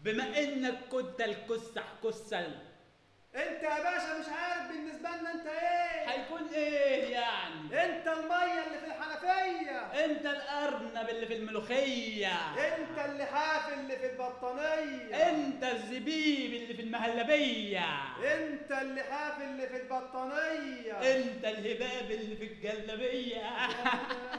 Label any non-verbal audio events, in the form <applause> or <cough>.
بما إنك كنت الكسح كسل. انت يا باشا مش عارف بالنسبة لنا انت إيه. هيكون إيه يعني؟ انت المية اللي في الحنفية. انت الأرنب اللي في الملوخية. انت اللحاف اللي في البطانية. انت الزبيب اللي في المهلبية انت اللحاف اللي في البطانية انت الهباب اللي في لهوتي. <laughs>